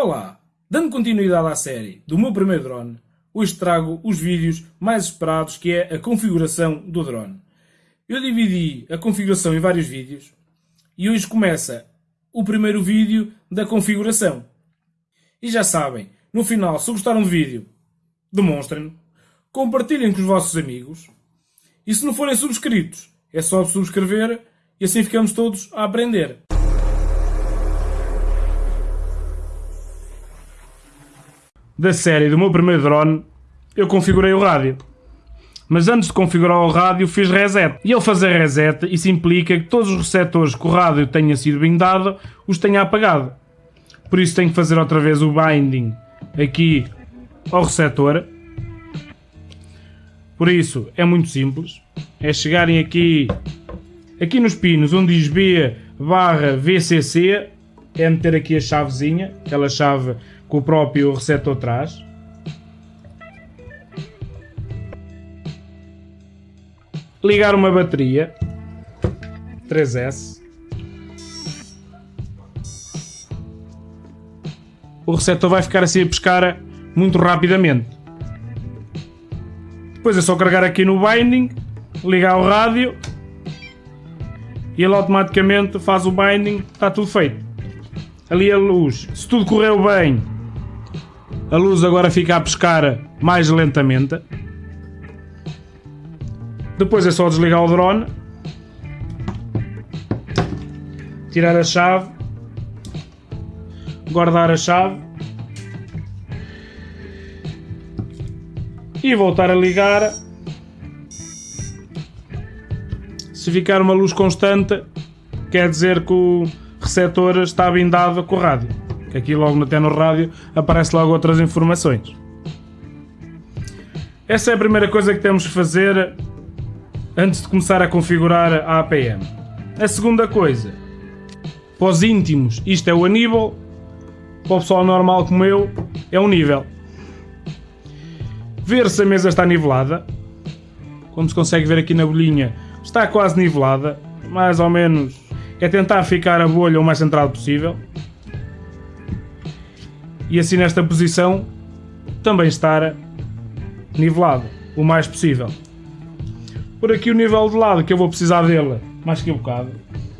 Olá! Dando continuidade à série do meu primeiro drone, hoje trago os vídeos mais esperados que é a configuração do drone. Eu dividi a configuração em vários vídeos e hoje começa o primeiro vídeo da configuração. E já sabem, no final, se gostaram do vídeo, demonstrem-no, compartilhem com os vossos amigos e se não forem subscritos, é só subscrever e assim ficamos todos a aprender. Da série do meu primeiro drone, eu configurei o rádio. Mas antes de configurar o rádio fiz reset. E ao fazer reset, isso implica que todos os receptores que o rádio tenha sido bindado, os tenha apagado. Por isso tenho que fazer outra vez o binding aqui ao receptor. Por isso é muito simples. É chegarem aqui, aqui nos pinos onde diz B barra VCC, é meter aqui a chavezinha, aquela chave que o próprio receptor traz. Ligar uma bateria 3S. O receptor vai ficar assim a pescar muito rapidamente. Depois é só carregar aqui no binding, ligar o rádio e ele automaticamente faz o binding, está tudo feito. Ali a luz, se tudo correu bem, a luz agora fica a pescar mais lentamente. Depois é só desligar o drone. Tirar a chave. Guardar a chave. E voltar a ligar. Se ficar uma luz constante, quer dizer que o receptor está blindado com o rádio que aqui logo até no rádio aparece logo outras informações. Essa é a primeira coisa que temos que fazer antes de começar a configurar a APM. A segunda coisa, para os íntimos isto é o aníbal, para o pessoal normal como eu é um nível. Ver se a mesa está nivelada, como se consegue ver aqui na bolinha, está quase nivelada, mais ou menos é tentar ficar a bolha o mais centrado possível e assim nesta posição também estar nivelado o mais possível. Por aqui o nível de lado que eu vou precisar dele mais que um bocado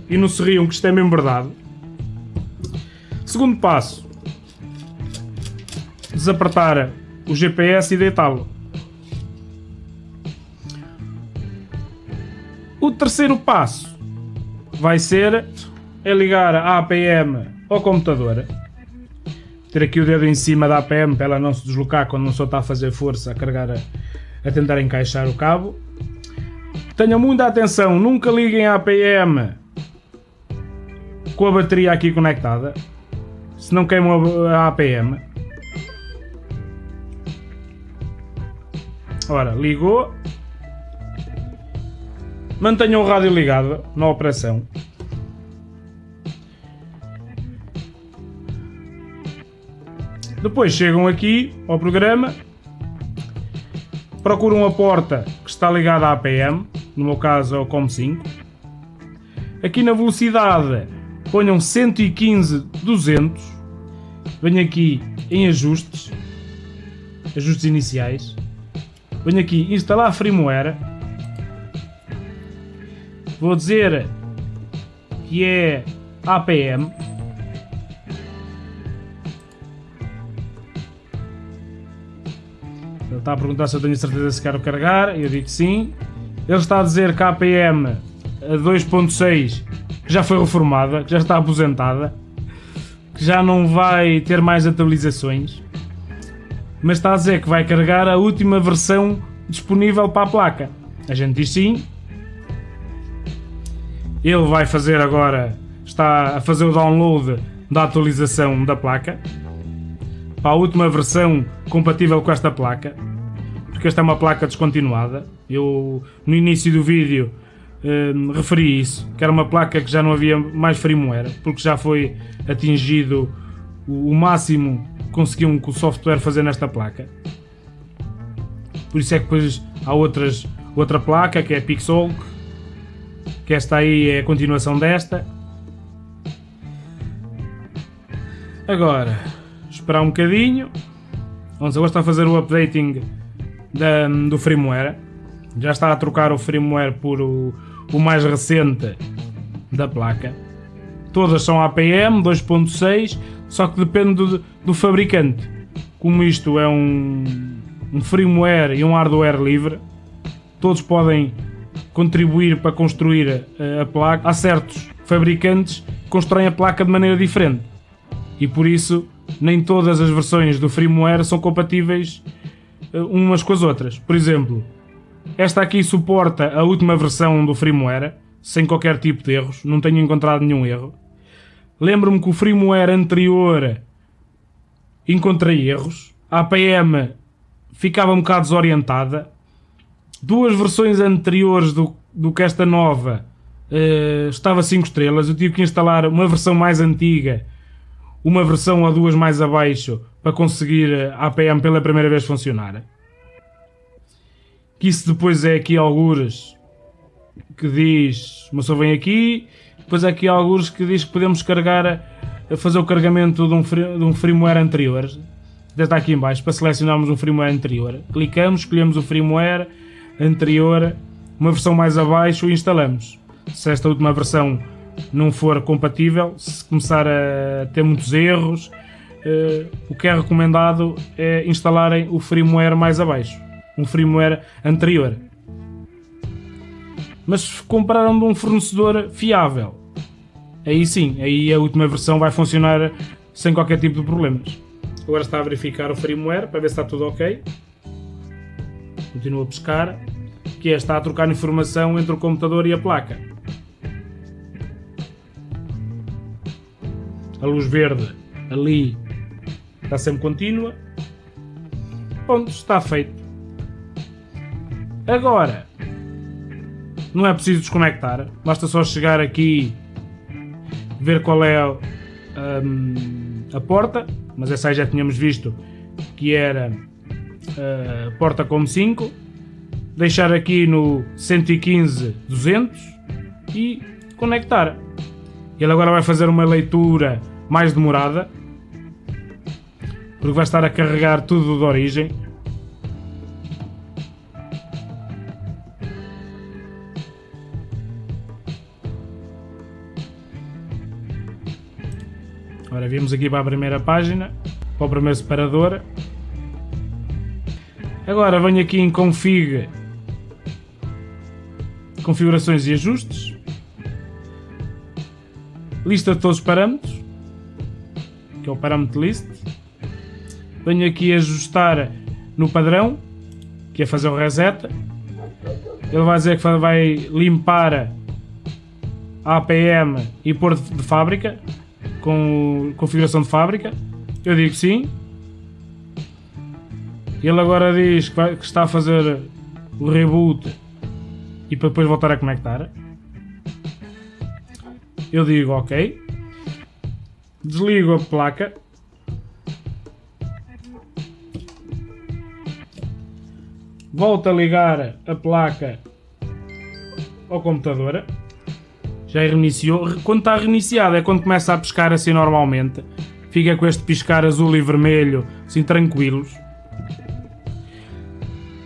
e não se riam que isto é mesmo verdade. Segundo passo, desapertar o GPS e deitá-lo. O terceiro passo vai ser é ligar a APM ao computador ter aqui o dedo em cima da APM para ela não se deslocar quando não só está a fazer força a carregar, a, a tentar encaixar o cabo. Tenham muita atenção, nunca liguem a APM com a bateria aqui conectada, se não queimam a APM. Ora, ligou. Mantenham o rádio ligado na operação. Depois chegam aqui ao programa, procuram a porta que está ligada à APM, no meu caso é o COM5. Aqui na velocidade ponham 115 200. Venho aqui em ajustes, ajustes iniciais. Venho aqui instalar firmware. Vou dizer que é APM está a perguntar se eu tenho certeza se quero carregar, eu digo sim. Ele está a dizer que APM 2.6 já foi reformada, que já está aposentada, que já não vai ter mais atualizações, mas está a dizer que vai carregar a última versão disponível para a placa. A gente diz sim. Ele vai fazer agora, está a fazer o download da atualização da placa para a última versão compatível com esta placa, porque esta é uma placa descontinuada. Eu no início do vídeo eh, referi isso, que era uma placa que já não havia mais firmware, porque já foi atingido o, o máximo que conseguiam com o software fazer nesta placa. Por isso é que depois há outras, outra placa que é a Pixel, que esta aí é a continuação desta. Agora, esperar um bocadinho. Vamos agora está a fazer o updating da, do firmware. Já está a trocar o firmware por o, o mais recente da placa. Todas são APM 2.6, só que depende do, do, fabricante. Como isto é um, um firmware e um hardware livre, todos podem contribuir para construir a, a placa. Há certos fabricantes que constroem a placa de maneira diferente e por isso nem todas as versões do firmware são compatíveis eh, umas com as outras. Por exemplo, esta aqui suporta a última versão do firmware, sem qualquer tipo de erros, não tenho encontrado nenhum erro. Lembro-me que o firmware anterior encontrei erros, a APM ficava um bocado desorientada, duas versões anteriores do, do que esta nova uh, estava 5 estrelas, eu tive que instalar uma versão mais antiga uma versão ou duas mais abaixo para conseguir a APM pela primeira vez funcionar. Que isso depois é aqui algures que diz, uma só vem aqui, depois aqui algures que diz que podemos carregar, a fazer o carregamento de um, de um firmware anterior. Está aqui em baixo para selecionarmos um firmware anterior. Clicamos, escolhemos o firmware anterior, uma versão mais abaixo e instalamos. Se esta última versão não for compatível, se começar a ter muitos erros, uh, o que é recomendado é instalarem o firmware mais abaixo, um firmware anterior. Mas se compraram de um fornecedor fiável, aí sim, aí a última versão vai funcionar sem qualquer tipo de problemas. Agora está a verificar o firmware para ver se está tudo ok. Continua a pescar, que é está a trocar informação entre o computador e a placa. A luz verde ali está sempre contínua. Pronto, está feito. Agora, não é preciso desconectar, basta só chegar aqui, ver qual é a, hum, a porta, mas essa aí já tínhamos visto que era a porta com 5, deixar aqui no 115 200 e conectar. Ele agora vai fazer uma leitura mais demorada, porque vai estar a carregar tudo de origem. Agora vimos aqui para a primeira página, para o primeiro separador. Agora venho aqui em config, configurações e ajustes lista de todos os parâmetros, que é o parâmetro list. Venho aqui ajustar no padrão, que é fazer o reset. Ele vai dizer que vai limpar a APM e pôr de fábrica, com configuração de fábrica. Eu digo sim. Ele agora diz que, vai, que está a fazer o reboot e para depois voltar a conectar. Eu digo ok. Desligo a placa. Volto a ligar a placa ao computador. Já reiniciou. Quando está reiniciado é quando começa a piscar assim normalmente. Fica com este piscar azul e vermelho assim tranquilos.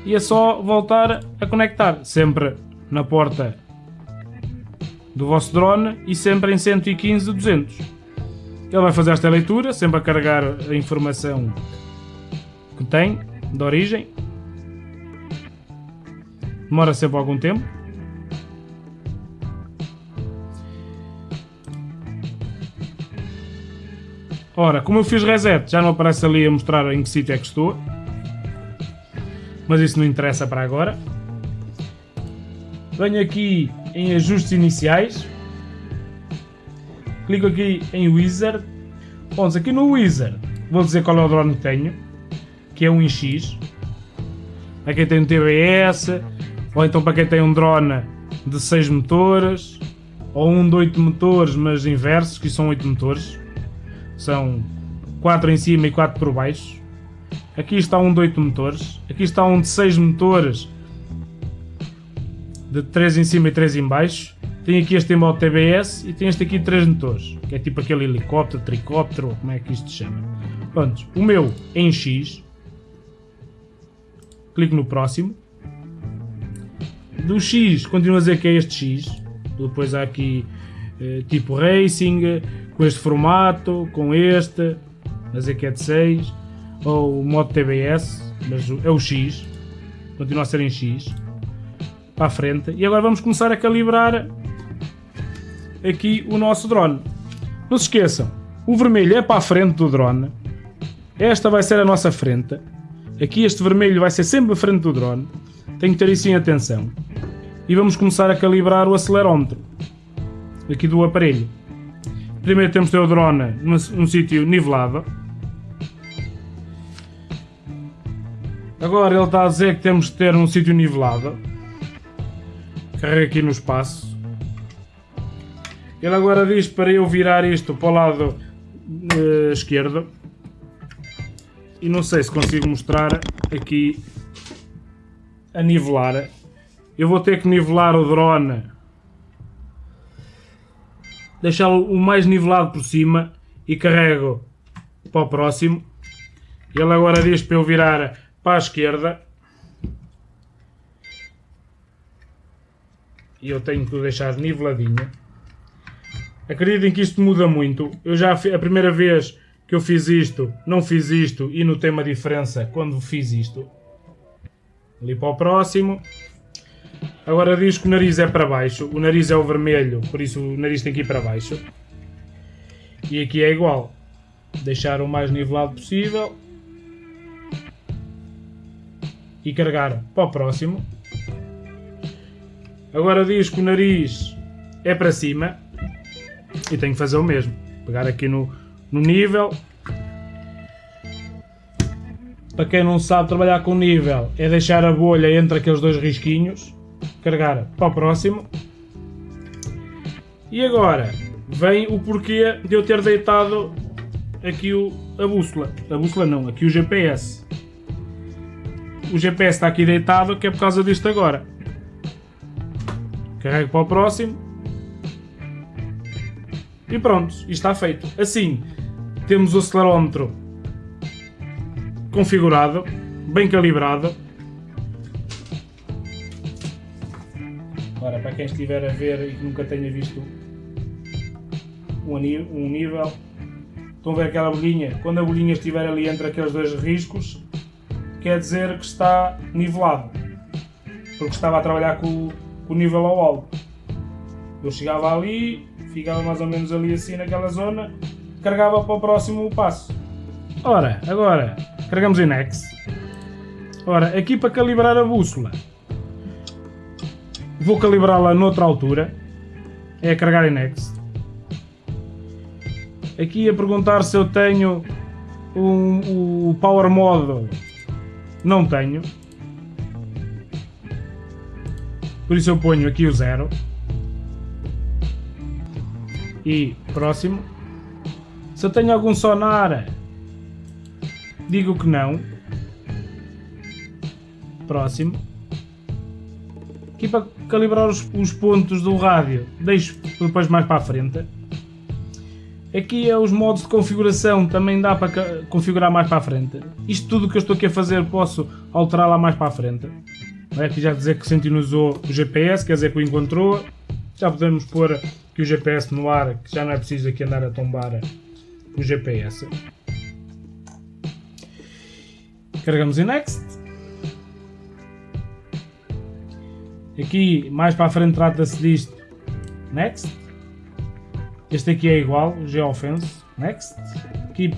E é só voltar a conectar. Sempre na porta do vosso drone e sempre em 115 200. Ele vai fazer esta leitura, sempre a carregar a informação que tem, de origem. Demora sempre algum tempo. Ora, como eu fiz reset, já não aparece ali a mostrar em que sítio é que estou. Mas isso não interessa para agora. Venho aqui em ajustes iniciais. Clico aqui em Wizard. Vamos aqui no Wizard. Vou dizer qual é o drone que tenho. Que é um X. Para quem tem um TBS. Ou então para quem tem um drone de 6 motores. Ou um de 8 motores, mas inversos, que são 8 motores. São 4 em cima e 4 por baixo. Aqui está um de 8 motores. Aqui está um de 6 motores de 3 em cima e 3 em baixo. Tem aqui este modo TBS e tem este aqui 3 motores, que é tipo aquele helicóptero, tricóptero, como é que isto se chama. Pronto, o meu é em X. Clico no próximo. Do X, continuo a dizer que é este X. Depois há aqui eh, tipo Racing, com este formato, com este, a que é de 6. Ou o modo TBS, mas é o X. Continua a ser em X. Para a frente. E agora vamos começar a calibrar aqui o nosso drone. Não se esqueçam, o vermelho é para a frente do drone. Esta vai ser a nossa frente. Aqui este vermelho vai ser sempre a frente do drone. Tenho que ter isso em atenção. E vamos começar a calibrar o acelerómetro. Aqui do aparelho. Primeiro temos de ter o drone num, num sítio nivelado. Agora ele está a dizer que temos de ter um sítio nivelado. Carrega aqui no espaço. Ele agora diz para eu virar isto para o lado uh, esquerdo e não sei se consigo mostrar aqui a nivelar. Eu vou ter que nivelar o drone, deixá-lo o mais nivelado por cima e carrego para o próximo. Ele agora diz para eu virar para a esquerda. E eu tenho que o deixar niveladinho. Acreditem que isto muda muito. Eu já a primeira vez que eu fiz isto, não fiz isto e notei uma diferença quando fiz isto. Ali para o próximo. Agora diz que o nariz é para baixo. O nariz é o vermelho, por isso o nariz tem que ir para baixo. E aqui é igual. Deixar o mais nivelado possível. E carregar para o próximo. Agora diz que o nariz é para cima. E tenho que fazer o mesmo. Pegar aqui no, no nível. Para quem não sabe trabalhar com nível, é deixar a bolha entre aqueles dois risquinhos, carregar para o próximo. E agora vem o porquê de eu ter deitado aqui o, a bússola. A bússola não, aqui o GPS. O GPS está aqui deitado que é por causa disto agora. Carrego para o próximo. E pronto, isto está feito. Assim, temos o acelerómetro configurado, bem calibrado. Agora, para quem estiver a ver e que nunca tenha visto um nível, estão a ver aquela bolinha? Quando a bolinha estiver ali entre aqueles dois riscos, quer dizer que está nivelado, porque estava a trabalhar com, com o nível ao alto. Eu chegava ali, ficava mais ou menos ali assim naquela zona, carregava para o próximo passo. Ora, agora carregamos em Next. Ora, aqui para calibrar a bússola, vou calibrá-la noutra altura. É carregar em Next. Aqui a perguntar se eu tenho um, o Power Mode. Não tenho. Por isso eu ponho aqui o zero. E próximo. Se eu tenho algum sonar, digo que não. Próximo. Aqui para calibrar os, os pontos do rádio, deixo depois mais para a frente. Aqui é os modos de configuração, também dá para configurar mais para a frente. Isto tudo que eu estou aqui a fazer posso alterar lá mais para a frente. Aqui já dizer que sintonizou o GPS, quer dizer que o encontrou. Já podemos pôr aqui o GPS no ar, que já não é preciso aqui andar a tombar o GPS. Carregamos em Next. Aqui, mais para a frente, trata-se disto. Next. Este aqui é igual, Geofence. Next. Aqui,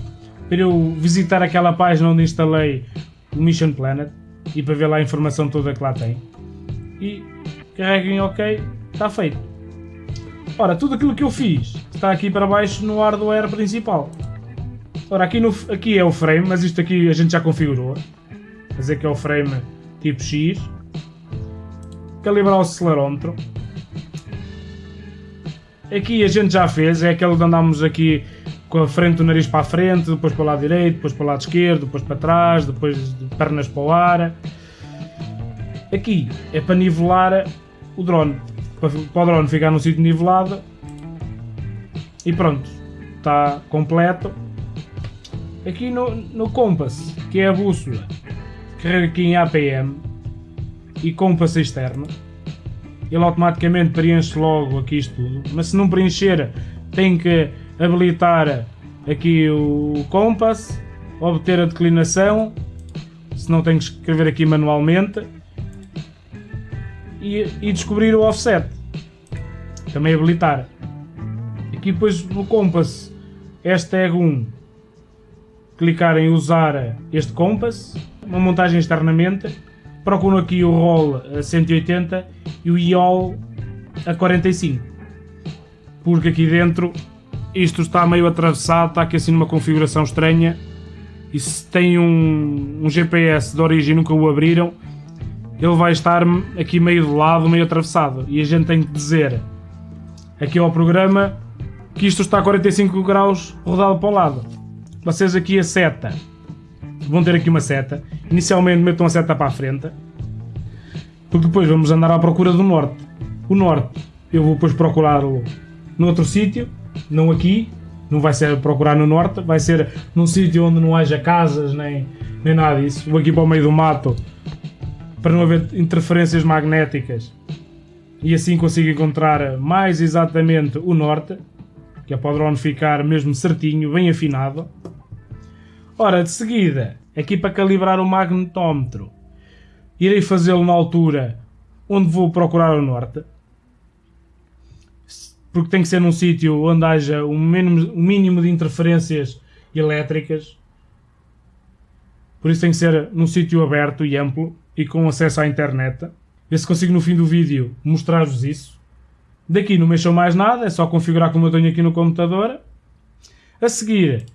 para eu visitar aquela página onde instalei o Mission Planet e para ver lá a informação toda que lá tem. E carreguem OK, está feito. Ora, tudo aquilo que eu fiz está aqui para baixo no hardware principal. Ora, aqui, no, aqui é o frame, mas isto aqui a gente já configurou. Dizer que é o frame tipo X. Calibrar o acelerómetro. Aqui a gente já fez, é aquele que andámos aqui com a frente do nariz para a frente, depois para o lado direito, depois para o lado esquerdo, depois para trás, depois de pernas para o ar. Aqui é para nivelar o drone, para, para o drone ficar no sítio nivelado. E pronto, está completo. Aqui no, no Compass, que é a bússola, carrega aqui em APM e Compass externo. Ele automaticamente preenche logo aqui isto tudo, mas se não preencher tem que habilitar aqui o Compass, obter a declinação, se não tem que escrever aqui manualmente e, e descobrir o offset. Também habilitar. Aqui depois no Compass, hashtag 1, clicar em usar este Compass, uma montagem externamente, procuro aqui o roll a 180 e o IOL a 45 porque aqui dentro isto está meio atravessado, está aqui assim numa configuração estranha. E se tem um, um GPS de origem e nunca o abriram ele vai estar aqui meio de lado, meio atravessado. E a gente tem que dizer aqui ao programa que isto está a 45 graus rodado para o lado. Vocês aqui a seta. Vão ter aqui uma seta. Inicialmente metam a seta para a frente porque depois vamos andar à procura do norte. O norte eu vou depois procurá-lo noutro sítio, não aqui, não vai ser procurar no norte, vai ser num sítio onde não haja casas nem, nem nada disso. Vou aqui para o meio do mato para não haver interferências magnéticas e assim consigo encontrar mais exatamente o norte, que é para o drone ficar mesmo certinho, bem afinado. Ora, de seguida, aqui para calibrar o magnetómetro, irei fazê-lo na altura onde vou procurar o norte porque tem que ser num sítio onde haja um mínimo, um mínimo de interferências elétricas. Por isso tem que ser num sítio aberto e amplo e com acesso à internet. Ver se consigo no fim do vídeo mostrar-vos isso. Daqui não mexam mais nada, é só configurar como eu tenho aqui no computador. A seguir,